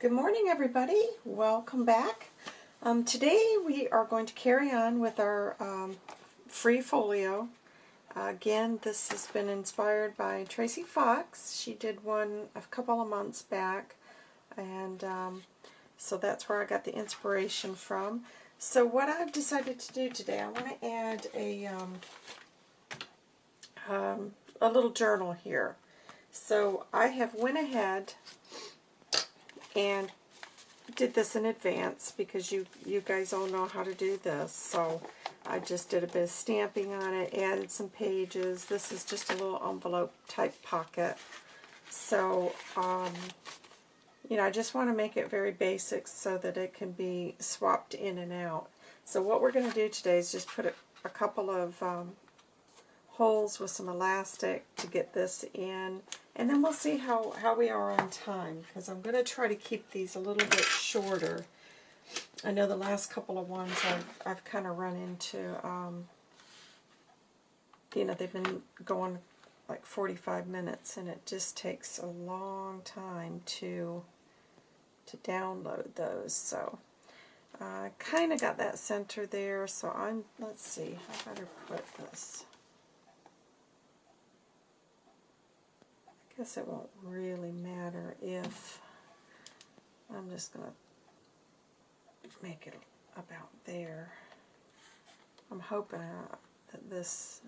Good morning, everybody. Welcome back. Um, today we are going to carry on with our um, free folio. Uh, again, this has been inspired by Tracy Fox. She did one a couple of months back, and um, so that's where I got the inspiration from. So what I've decided to do today, I want to add a, um, um, a little journal here. So I have went ahead and did this in advance because you, you guys all know how to do this. So I just did a bit of stamping on it, added some pages. This is just a little envelope type pocket. So, um, you know, I just want to make it very basic so that it can be swapped in and out. So what we're going to do today is just put a, a couple of um, holes with some elastic to get this in. And then we'll see how, how we are on time, because I'm going to try to keep these a little bit shorter. I know the last couple of ones I've, I've kind of run into, um, you know, they've been going like 45 minutes, and it just takes a long time to to download those. So I uh, kind of got that center there, so I'm, let's see, I better put this. Guess it won't really matter if I'm just going to make it about there. I'm hoping uh, that this,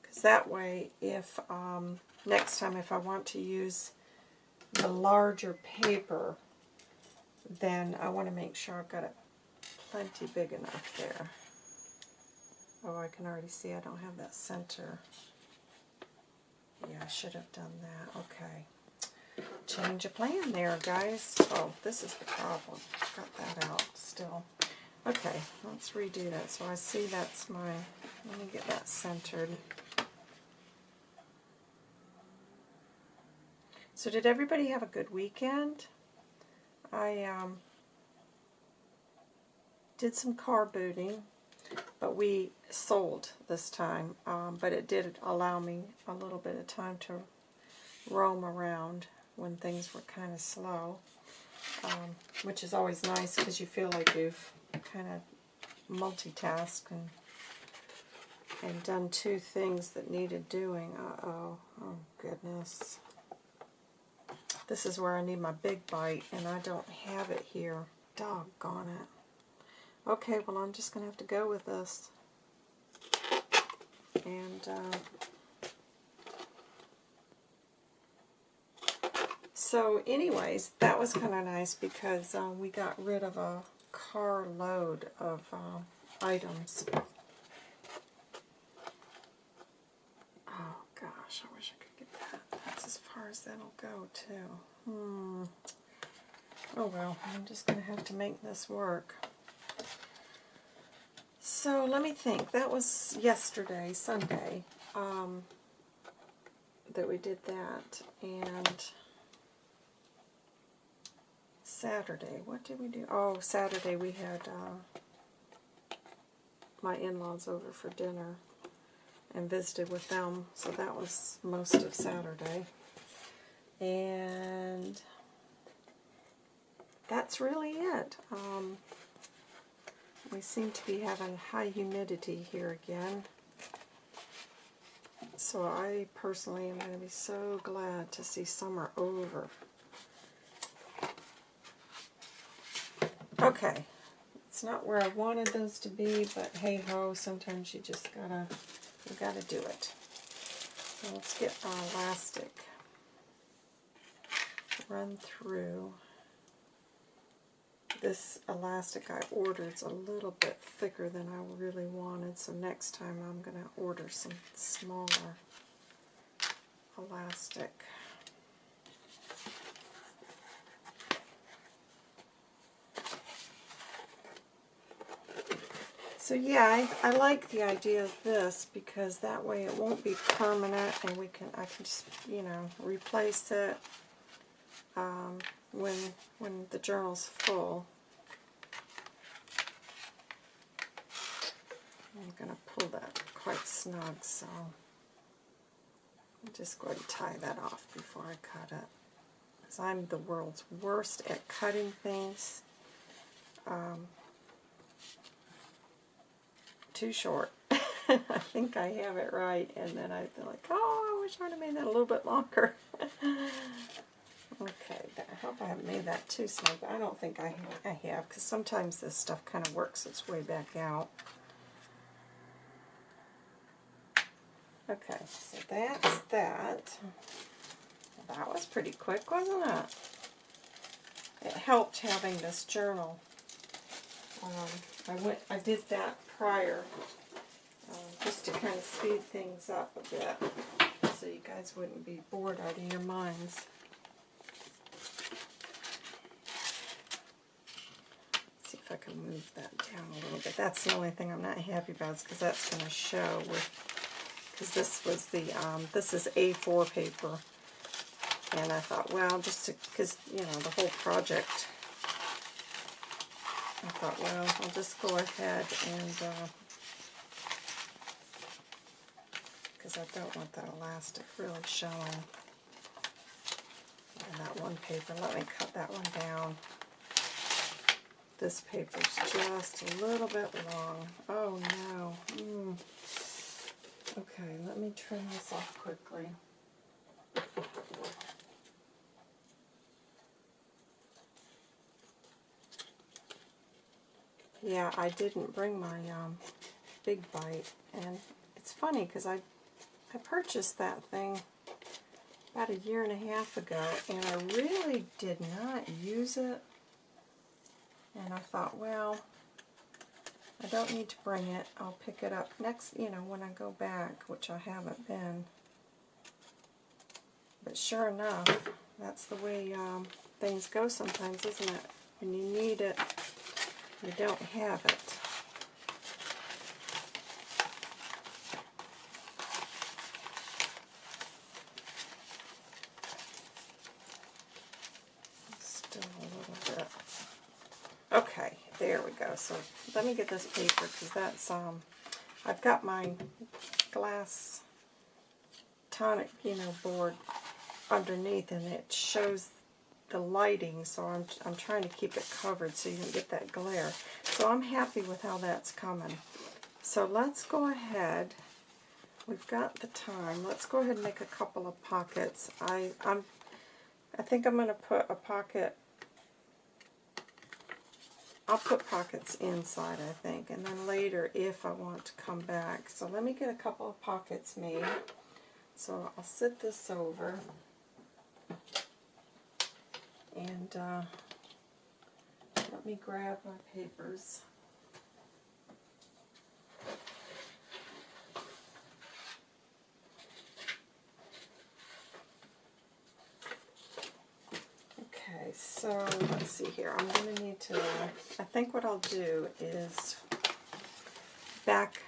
because that way if um, next time if I want to use the larger paper, then I want to make sure I've got it plenty big enough there. Oh, I can already see I don't have that center. Yeah, I should have done that. Okay. Change of plan there, guys. Oh, this is the problem. Got that out still. Okay, let's redo that. So I see that's my, let me get that centered. So did everybody have a good weekend? I um, did some car booting but we sold this time. Um, but it did allow me a little bit of time to roam around when things were kind of slow, um, which is always nice because you feel like you've kind of multitasked and and done two things that needed doing. Uh-oh. Oh, goodness. This is where I need my big bite, and I don't have it here. Doggone it. Okay, well I'm just going to have to go with this. And uh, so anyways, that was kind of nice because uh, we got rid of a carload of uh, items. Oh gosh, I wish I could get that. That's as far as that'll go too. Hmm. Oh well, I'm just going to have to make this work. So let me think. That was yesterday, Sunday, um, that we did that. And Saturday, what did we do? Oh, Saturday we had uh, my in-laws over for dinner and visited with them. So that was most of Saturday. And that's really it. Um, we seem to be having high humidity here again. So I personally am going to be so glad to see summer over. Okay, it's not where I wanted those to be, but hey ho, sometimes you just gotta, you gotta do it. So let's get our elastic run through this elastic I ordered is a little bit thicker than I really wanted, so next time I'm going to order some smaller elastic. So yeah, I, I like the idea of this because that way it won't be permanent and we can I can just, you know, replace it um, when, when the journal's full. I'm going to pull that quite snug, so I'm just going to tie that off before I cut it. because I'm the world's worst at cutting things um, too short. I think I have it right, and then I feel like, oh, I wish I would have made that a little bit longer. okay, I hope I haven't made that too but I don't think I, I have, because sometimes this stuff kind of works its way back out. Okay, so that's that. That was pretty quick, wasn't it? It helped having this journal. Um, I went, I did that prior, um, just to kind of speed things up a bit, so you guys wouldn't be bored out of your minds. see if I can move that down a little bit. That's the only thing I'm not happy about, is because that's going to show with, because this was the, um, this is A4 paper, and I thought, well, just because, you know, the whole project, I thought, well, I'll just go ahead and, because I don't want that elastic really showing in that one paper. Let me cut that one down. This paper's just a little bit long. Oh no. Mm. Okay, let me trim this off quickly. Yeah, I didn't bring my um, big bite, and it's funny because I I purchased that thing about a year and a half ago, and I really did not use it. And I thought, well, I don't need to bring it. I'll pick it up next, you know, when I go back, which I haven't been. But sure enough, that's the way um, things go sometimes, isn't it? When you need it, you don't have it. Still a little bit. Okay, there we go. So let me get this paper because that's, um, I've got my glass tonic, you know, board underneath and it shows the lighting, so I'm, I'm trying to keep it covered so you can get that glare. So I'm happy with how that's coming. So let's go ahead. We've got the time. Let's go ahead and make a couple of pockets. I, I'm, I think I'm going to put a pocket I'll put pockets inside, I think, and then later if I want to come back. So let me get a couple of pockets made. So I'll sit this over. And uh, let me grab my papers. Okay, so let's see here. I'm going to need to, I think what I'll do is back,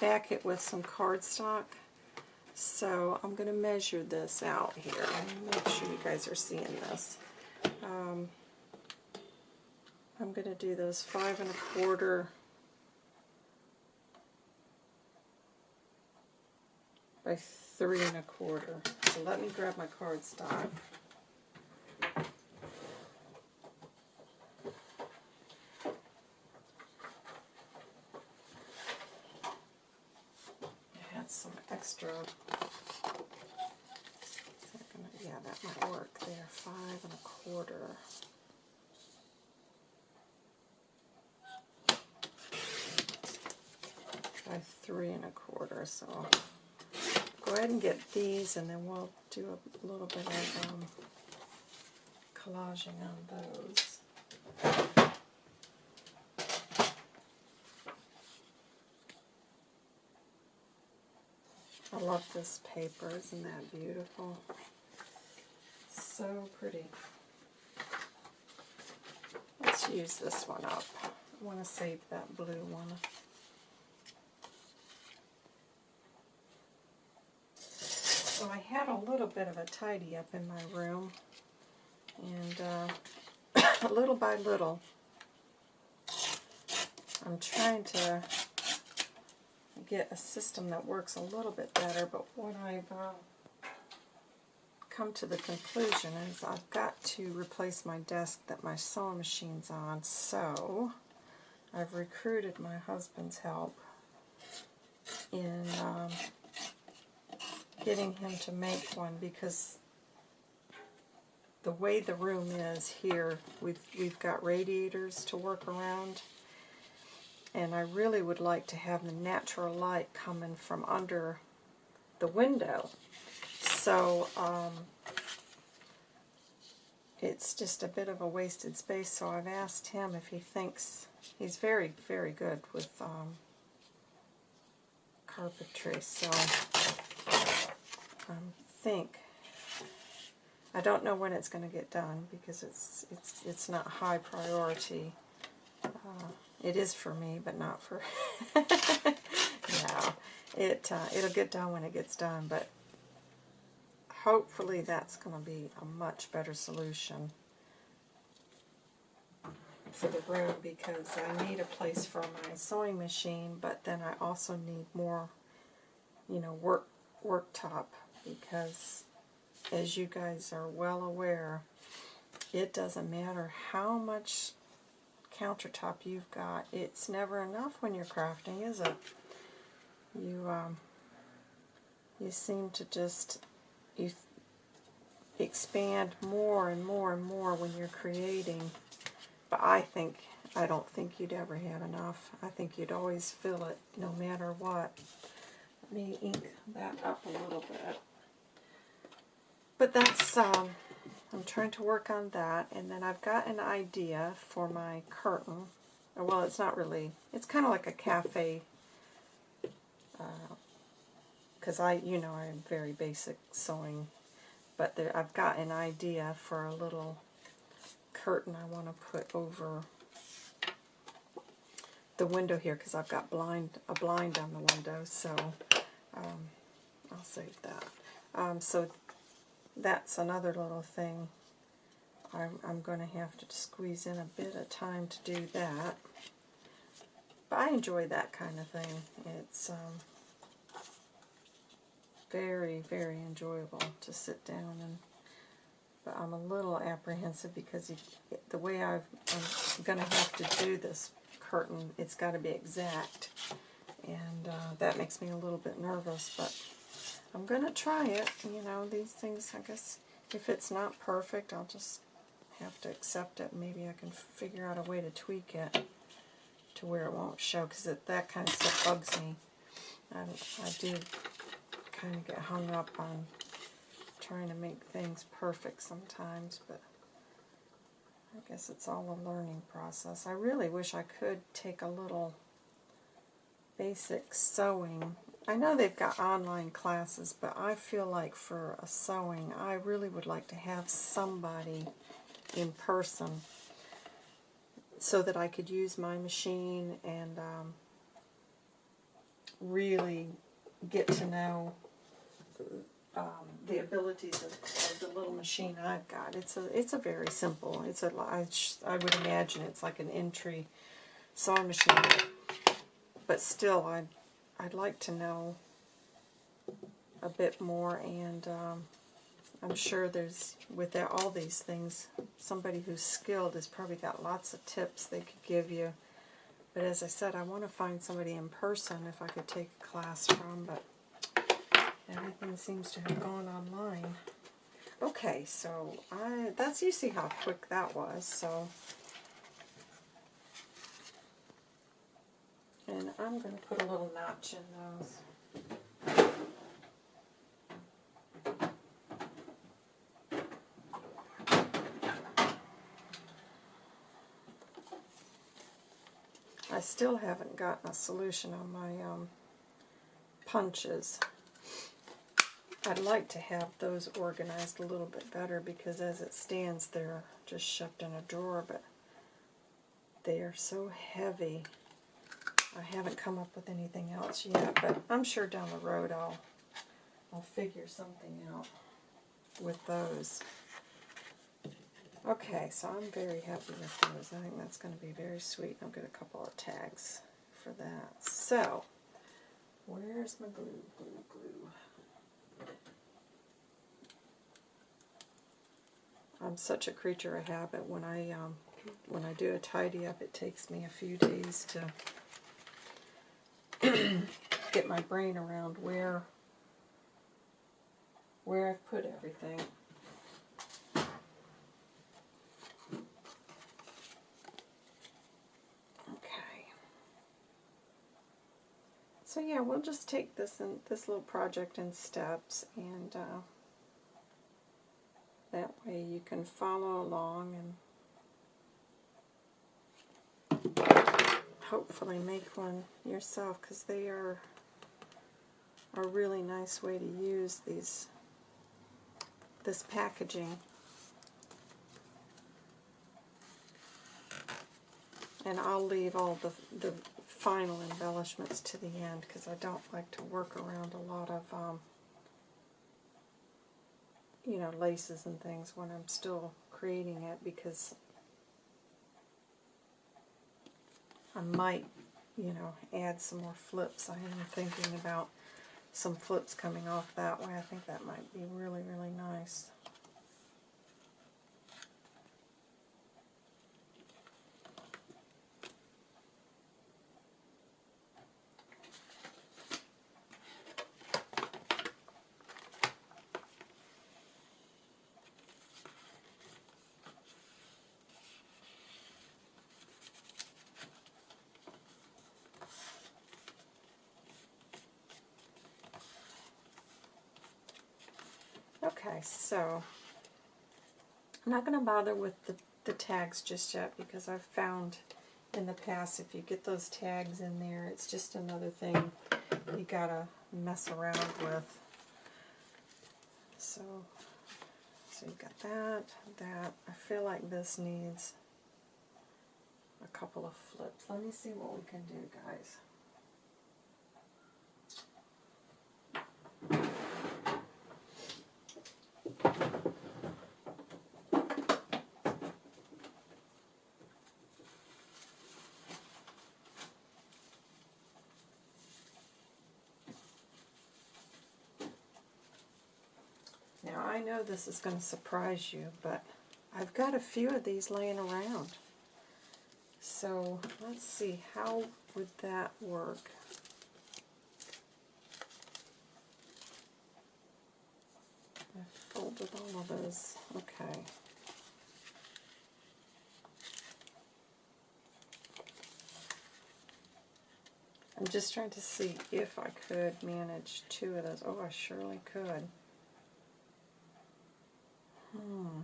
back it with some cardstock. So I'm going to measure this out here. Make sure you guys are seeing this. Um, I'm going to do those five and a quarter by three and a quarter. So let me grab my cardstock. I had some extra yeah, that might work there. Five and a quarter. By three and a quarter, so go ahead and get these and then we'll do a little bit of um, collaging on those. Love this paper, isn't that beautiful? so pretty. Let's use this one up. I want to save that blue one. So I had a little bit of a tidy up in my room, and uh, little by little, I'm trying to get a system that works a little bit better, but what I've uh, come to the conclusion is I've got to replace my desk that my sewing machine's on, so I've recruited my husband's help in um, getting him to make one because the way the room is here, we've, we've got radiators to work around and I really would like to have the natural light coming from under the window. So um, it's just a bit of a wasted space, so I've asked him if he thinks, he's very, very good with um, carpentry, so I think, I don't know when it's going to get done because it's, it's, it's not high priority. Uh, it is for me, but not for, yeah, it, uh, it'll get done when it gets done, but hopefully that's going to be a much better solution for the room because I need a place for my sewing machine, but then I also need more, you know, work worktop because as you guys are well aware, it doesn't matter how much countertop you've got. It's never enough when you're crafting, is it? You um, you seem to just you expand more and more and more when you're creating. But I think I don't think you'd ever have enough. I think you'd always fill it no matter what. Let me ink that up a little bit. But that's um, I'm trying to work on that, and then I've got an idea for my curtain. Well, it's not really, it's kind of like a cafe, because uh, I, you know, I'm very basic sewing, but there, I've got an idea for a little curtain I want to put over the window here, because I've got blind a blind on the window, so um, I'll save that. Um, so that's another little thing. I'm, I'm going to have to squeeze in a bit of time to do that. But I enjoy that kind of thing. It's um, very, very enjoyable to sit down and but I'm a little apprehensive because you, the way i am going to have to do this curtain, it's got to be exact. And uh, that makes me a little bit nervous, but I'm going to try it. You know, these things, I guess, if it's not perfect, I'll just have to accept it. Maybe I can figure out a way to tweak it to where it won't show, because that kind of stuff bugs me. I, I do kind of get hung up on trying to make things perfect sometimes, but I guess it's all a learning process. I really wish I could take a little basic sewing I know they've got online classes, but I feel like for a sewing, I really would like to have somebody in person so that I could use my machine and um, really get to know um, the abilities of, of, the little machine I've got. It's a it's a very simple. It's a I, I would imagine it's like an entry sewing machine, but still I I'd like to know a bit more, and um, I'm sure there's, with all these things, somebody who's skilled has probably got lots of tips they could give you. But as I said, I want to find somebody in person if I could take a class from, but everything seems to have gone online. Okay, so I that's you see how quick that was. So And I'm going to put a little notch in those. I still haven't gotten a solution on my um, punches. I'd like to have those organized a little bit better because as it stands they're just shoved in a drawer, but they are so heavy I haven't come up with anything else yet, but I'm sure down the road I'll I'll figure something out with those. Okay, so I'm very happy with those. I think that's going to be very sweet. I'll get a couple of tags for that. So, where's my glue, glue, glue? I'm such a creature of habit. When I um, when I do a tidy up, it takes me a few days to get my brain around where where I've put everything. Okay. So yeah, we'll just take this and this little project in steps, and uh, that way you can follow along and hopefully make one yourself, because they are a really nice way to use these this packaging. And I'll leave all the, the final embellishments to the end because I don't like to work around a lot of, um, you know, laces and things when I'm still creating it because I might, you know, add some more flips. I am thinking about some flips coming off that way. I think that might be really, really nice. Okay, so I'm not going to bother with the, the tags just yet because I've found in the past if you get those tags in there, it's just another thing you got to mess around with. So, so you've got that, that. I feel like this needs a couple of flips. Let me see what we can do, guys. Now I know this is going to surprise you, but I've got a few of these laying around. So let's see, how would that work? I folded all of those. Okay. I'm just trying to see if I could manage two of those. Oh, I surely could. Hmm.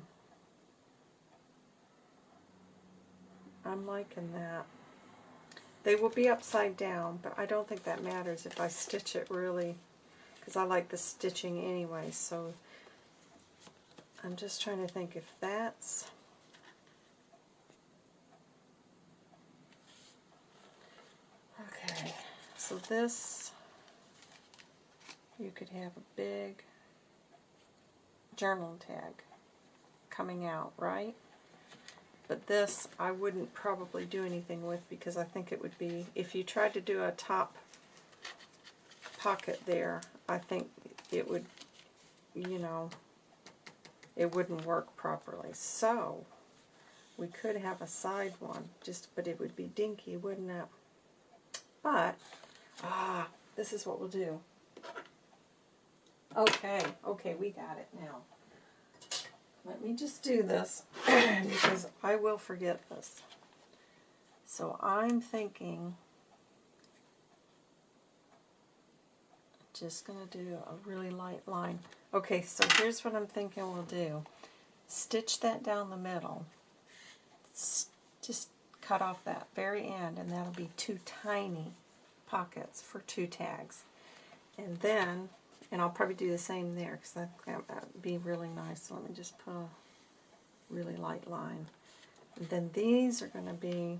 I'm liking that. They will be upside down, but I don't think that matters if I stitch it really, because I like the stitching anyway, so I'm just trying to think if that's... Okay, so this, you could have a big journal tag coming out, right? But this I wouldn't probably do anything with because I think it would be, if you tried to do a top pocket there, I think it would, you know, it wouldn't work properly. So, we could have a side one, just but it would be dinky, wouldn't it? But, ah, this is what we'll do. Okay, okay, we got it now. Let me just do this because I will forget this. So I'm thinking, just going to do a really light line. Okay, so here's what I'm thinking we'll do. Stitch that down the middle. Just cut off that very end, and that'll be two tiny pockets for two tags. And then and I'll probably do the same there because that would be really nice. So let me just put a really light line. And then these are going to be,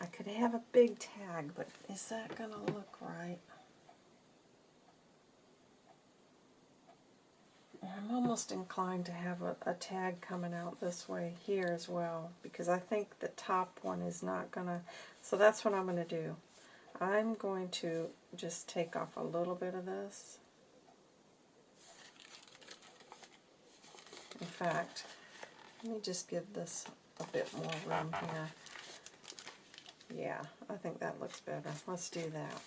I could have a big tag, but is that going to look right? I'm almost inclined to have a, a, tag coming out this way here as well because I think the top one is not going to, so that's what I'm going to do. I'm going to just take off a little bit of this. In fact, let me just give this a bit more room here. Yeah, I think that looks better. Let's do that.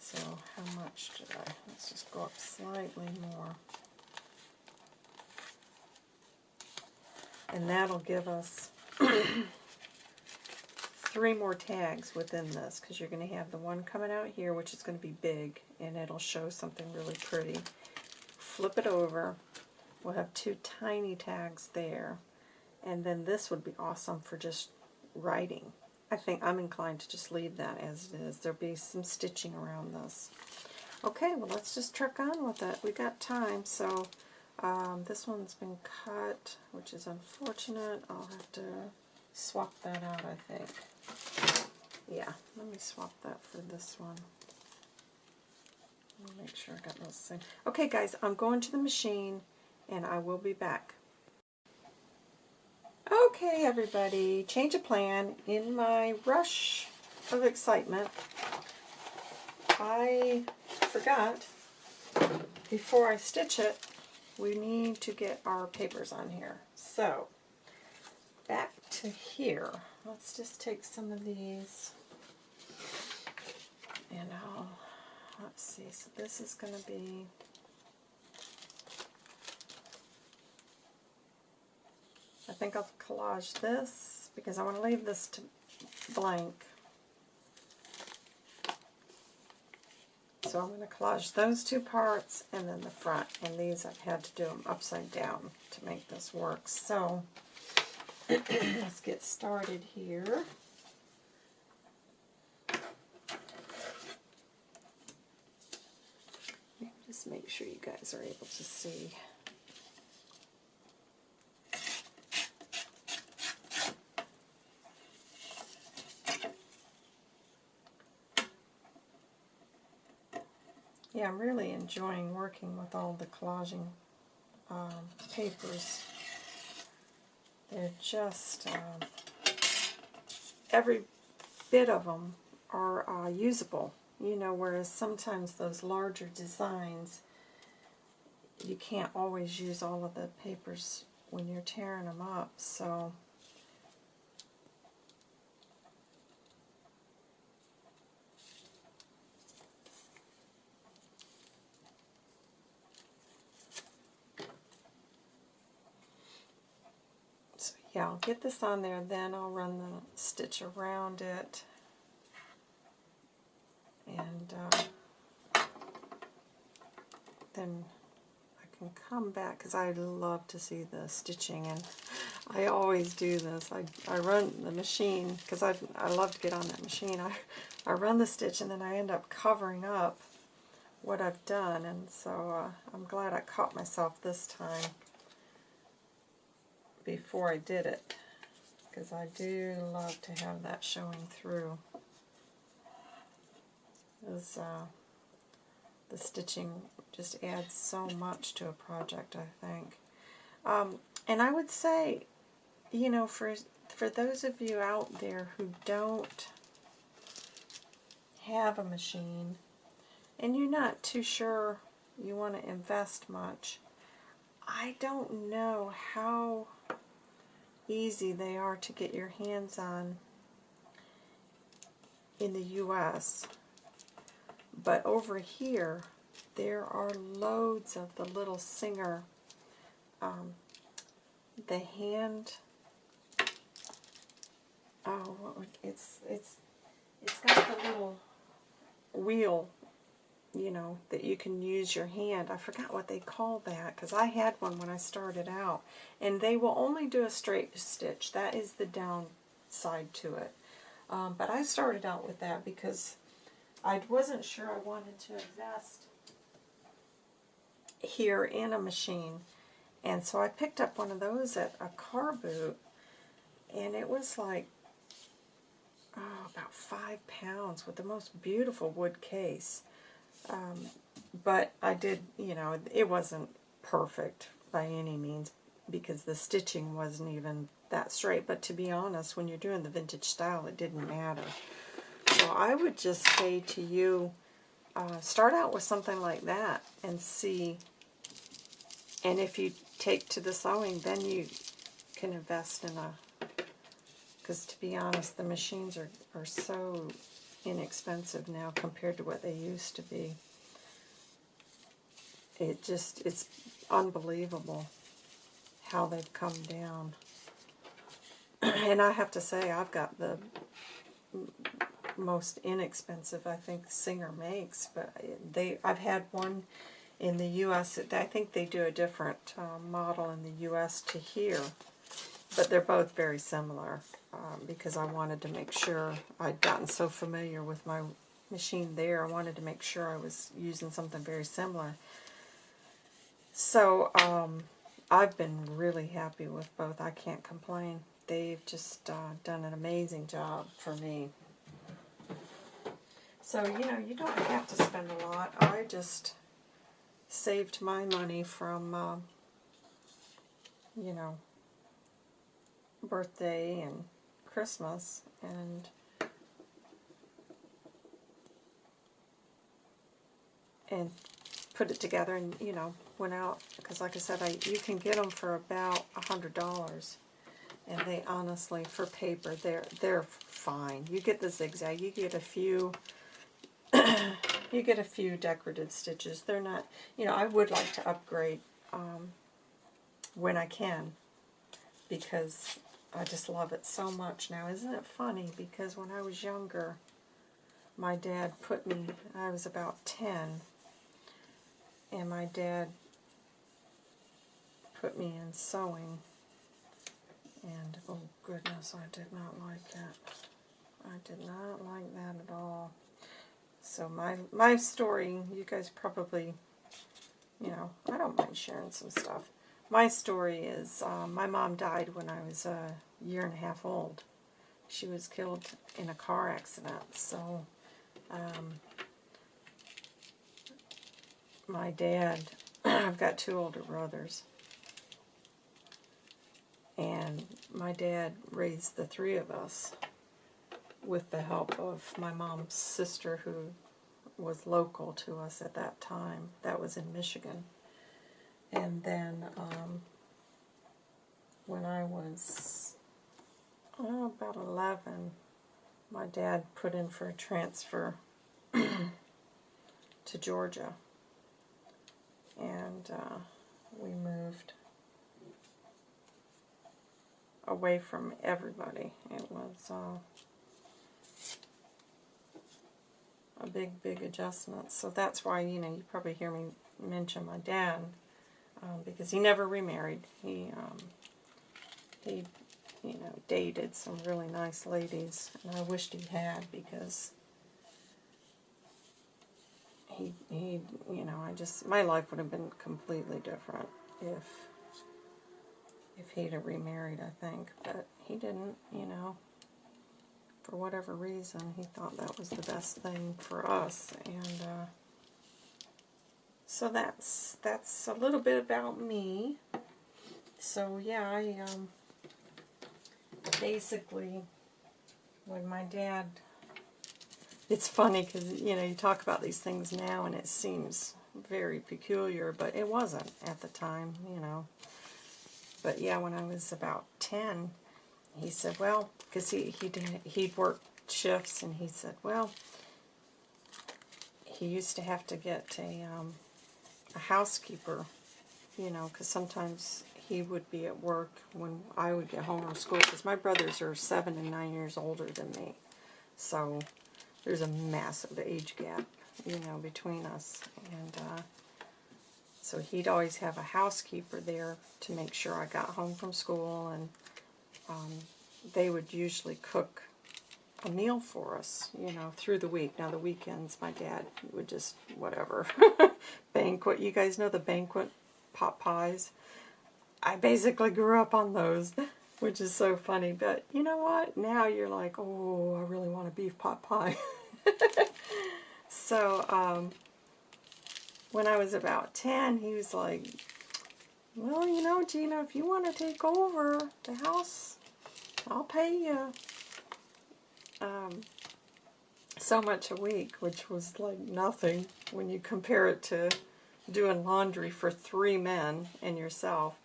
So how much did I? Let's just go up slightly more. And that'll give us three more tags within this because you're going to have the one coming out here which is going to be big and it'll show something really pretty. Flip it over. We'll have two tiny tags there. And then this would be awesome for just writing. I think I'm inclined to just leave that as it is. There'll be some stitching around this. Okay, well let's just truck on with it. We got time, so um, this one's been cut, which is unfortunate. I'll have to swap that out, I think. Yeah, let me swap that for this one. Make sure I got those things. Okay, guys, I'm going to the machine, and I will be back. Okay, everybody, change of plan. In my rush of excitement, I forgot, before I stitch it, we need to get our papers on here. So, back to here. Let's just take some of these, and I'll, let's see, so this is going to be I think I'll collage this because I want to leave this to blank. So I'm going to collage those two parts and then the front. And these I've had to do them upside down to make this work. So let's get started here. Just make sure you guys are able to see. Yeah, I'm really enjoying working with all the collaging um, papers. They're just, um, every bit of them are uh, usable, you know, whereas sometimes those larger designs, you can't always use all of the papers when you're tearing them up, so yeah, I'll get this on there, then I'll run the stitch around it. And uh, then I can come back, because I love to see the stitching, and I always do this. I, I run the machine, because I, I love to get on that machine. I, I run the stitch, and then I end up covering up what I've done, and so uh, I'm glad I caught myself this time before I did it because I do love to have that showing through. As, uh, the stitching just adds so much to a project, I think. Um, and I would say, you know, for for those of you out there who don't have a machine and you're not too sure you want to invest much, I don't know how easy they are to get your hands on in the U.S. But over here, there are loads of the little Singer, um, the hand, oh, it's, it's, it's got the little wheel you know, that you can use your hand. I forgot what they call that because I had one when I started out. And they will only do a straight stitch. That is the downside to it. Um, but I started out with that because I wasn't sure I wanted to invest here in a machine. And so I picked up one of those at a car boot. And it was like, oh, about five pounds with the most beautiful wood case. Um, but I did, you know, it wasn't perfect by any means because the stitching wasn't even that straight. But to be honest, when you're doing the vintage style, it didn't matter. So I would just say to you, uh, start out with something like that and see. And if you take to the sewing, then you can invest in a, because to be honest, the machines are, are so inexpensive now compared to what they used to be. It just, it's unbelievable how they've come down. and I have to say, I've got the most inexpensive I think Singer makes, but they I've had one in the U.S. I think they do a different uh, model in the U.S. to here, but they're both very similar um, because I wanted to make sure I'd gotten so familiar with my machine there. I wanted to make sure I was using something very similar. So um, I've been really happy with both. I can't complain. They've just uh, done an amazing job for me. So, you know, you don't have to spend a lot. I just saved my money from, uh, you know, birthday and Christmas and and put it together and, you know, went out. Because like I said, I you can get them for about a $100. And they honestly, for paper, they're, they're fine. You get the zigzag. You get a few you get a few decorative stitches. They're not, you know, I would like to upgrade um, when I can because I just love it so much now. Isn't it funny? Because when I was younger, my dad put me, I was about 10, and my dad put me in sewing. And, oh goodness, I did not like that. I did not like that at all. So my my story, you guys probably, you know, I don't mind sharing some stuff. My story is um, my mom died when I was a year and a half old. She was killed in a car accident. So um, my dad, I've got two older brothers. And my dad raised the three of us with the help of my mom's sister who was local to us at that time. That was in Michigan. And then um, when I was oh, about 11, my dad put in for a transfer to Georgia. And uh, we moved away from everybody. It was uh, a big, big adjustment. So that's why, you know, you probably hear me mention my dad, um, because he never remarried. He, um, he, you know, dated some really nice ladies, and I wished he had, because he, he, you know, I just, my life would have been completely different if, if he'd have remarried, I think, but he didn't, you know for whatever reason, he thought that was the best thing for us. And uh, so that's that's a little bit about me. So yeah, I um, basically, when my dad, it's funny because, you know, you talk about these things now and it seems very peculiar, but it wasn't at the time, you know. But yeah, when I was about 10, he said, well, because he, he did, he'd worked shifts, and he said, well, he used to have to get a, um, a housekeeper, you know, because sometimes he would be at work when I would get home from school, because my brothers are seven and nine years older than me, so there's a massive age gap, you know, between us, and uh, so he'd always have a housekeeper there to make sure I got home from school, and um, they would usually cook a meal for us, you know, through the week. Now, the weekends, my dad would just, whatever, banquet. You guys know the banquet pot pies? I basically grew up on those, which is so funny. But you know what? Now you're like, oh, I really want a beef pot pie. so, um, when I was about 10, he was like, well, you know, Gina, if you want to take over the house, I'll pay you um, so much a week, which was like nothing when you compare it to doing laundry for three men and yourself.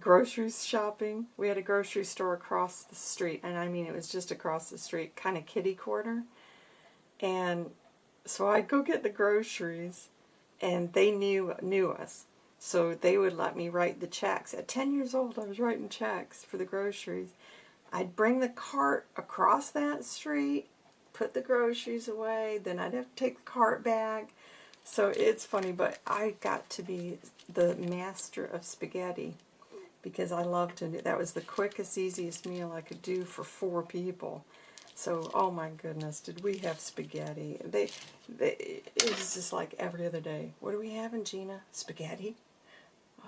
groceries shopping. We had a grocery store across the street, and I mean it was just across the street, kind of kitty corner. And so I'd go get the groceries, and they knew knew us. So they would let me write the checks. At 10 years old, I was writing checks for the groceries. I'd bring the cart across that street, put the groceries away, then I'd have to take the cart back. So it's funny, but I got to be the master of spaghetti because I loved to that was the quickest, easiest meal I could do for four people. So, oh my goodness, did we have spaghetti? They, they, it was just like every other day. What are we having, Gina? Spaghetti?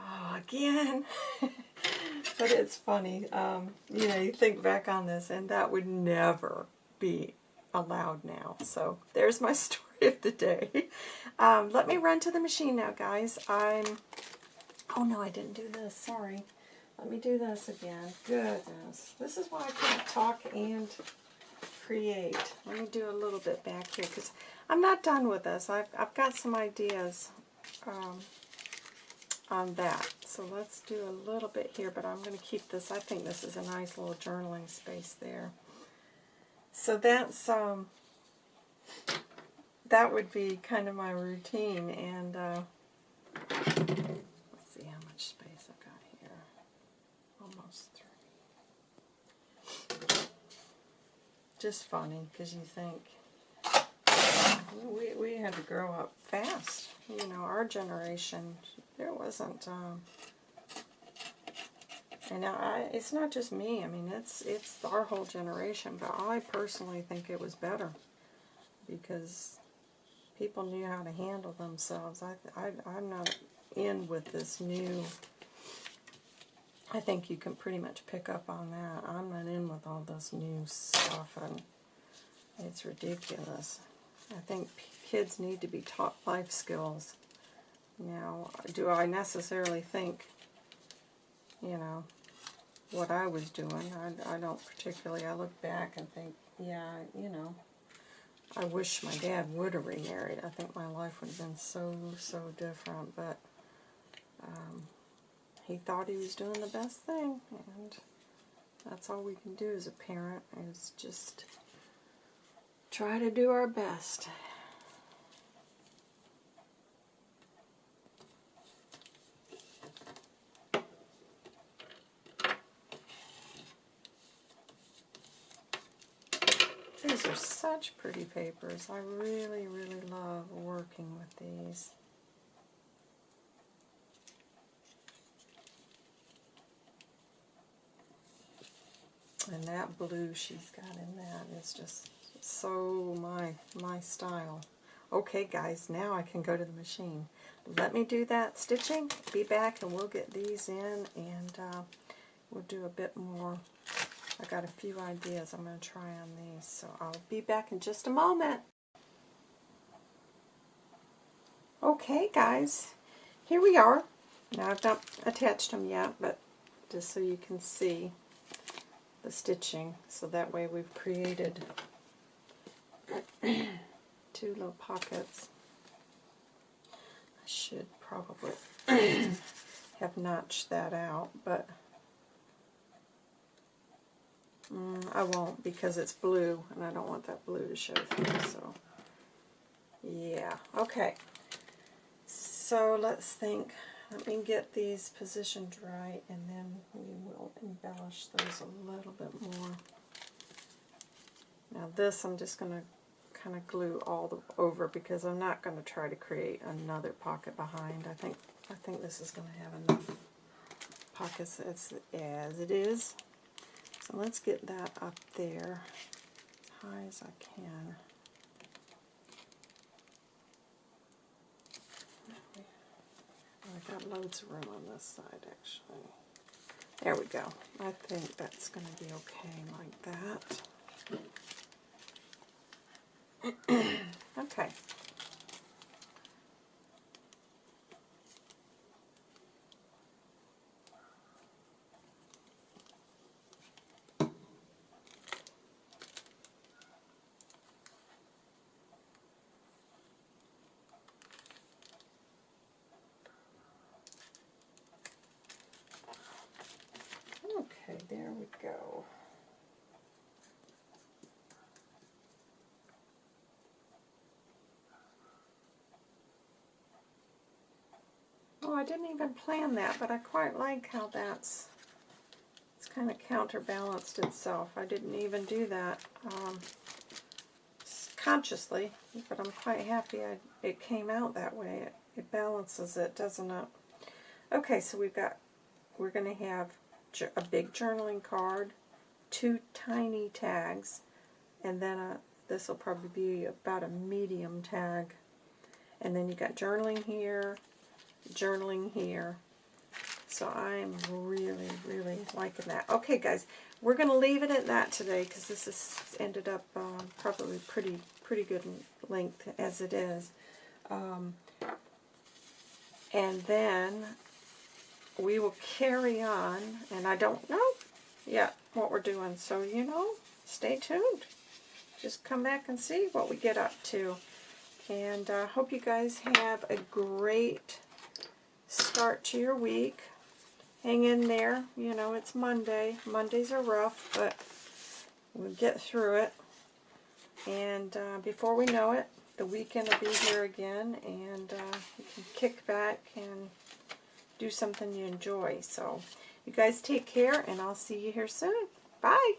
Oh, again. but it's funny. Um, you know, you think back on this, and that would never be allowed now. So there's my story of the day. Um, let me run to the machine now, guys. I'm. Oh no, I didn't do this. Sorry. Let me do this again. Goodness. This is why I can't talk and create. Let me do a little bit back here because I'm not done with this. I've, I've got some ideas um, on that. So let's do a little bit here, but I'm going to keep this. I think this is a nice little journaling space there. So that's, um, that would be kind of my routine, and uh, let's see how much space I've got here. Almost three. Just funny, because you think, we, we had to grow up fast. You know, our generation, there wasn't, um, and I, it's not just me. I mean, it's it's our whole generation. But I personally think it was better because people knew how to handle themselves. I, I I'm not in with this new. I think you can pretty much pick up on that. I'm not in with all this new stuff, and it's ridiculous. I think kids need to be taught life skills. Now, do I necessarily think, you know, what I was doing? I, I don't particularly. I look back and think, yeah, you know, I wish my dad would have remarried. I think my life would have been so, so different, but um, he thought he was doing the best thing, and that's all we can do as a parent is just try to do our best. These are such pretty papers. I really, really love working with these. And that blue she's got in that is just so my my style. Okay guys, now I can go to the machine. Let me do that stitching, be back and we'll get these in and uh, we'll do a bit more I got a few ideas I'm going to try on these, so I'll be back in just a moment. Okay, guys, here we are. Now I've not attached them yet, but just so you can see the stitching, so that way we've created two little pockets. I should probably have notched that out, but Mm, I won't because it's blue and I don't want that blue to show through. So, yeah. Okay. So let's think. Let me get these positioned right and then we will embellish those a little bit more. Now this I'm just going to kind of glue all the, over because I'm not going to try to create another pocket behind. I think I think this is going to have enough pockets as, as it is. So let's get that up there as high as I can. Oh, I've got loads of room on this side actually. There we go. I think that's going to be okay like that. okay. I didn't even plan that, but I quite like how that's it's kind of counterbalanced itself. I didn't even do that um, consciously, but I'm quite happy I, it came out that way. It, it balances it, doesn't it? Okay, so we've got, we're going to have a big journaling card, two tiny tags, and then a, this will probably be about a medium tag. And then you got journaling here, journaling here. So I'm really, really liking that. Okay, guys, we're going to leave it at that today because this has ended up um, probably pretty, pretty good length as it is. Um, and then we will carry on, and I don't know yet what we're doing. So, you know, stay tuned. Just come back and see what we get up to. And I uh, hope you guys have a great start to your week. Hang in there. You know, it's Monday. Mondays are rough, but we'll get through it. And uh, before we know it, the weekend will be here again, and uh, you can kick back and do something you enjoy. So, you guys take care, and I'll see you here soon. Bye.